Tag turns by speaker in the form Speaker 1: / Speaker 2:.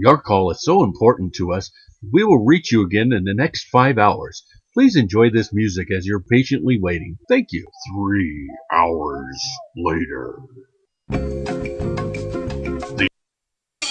Speaker 1: Your call is so important to us, we will reach you again in the next five hours. Please enjoy this music as you're patiently waiting. Thank you.
Speaker 2: Three hours later.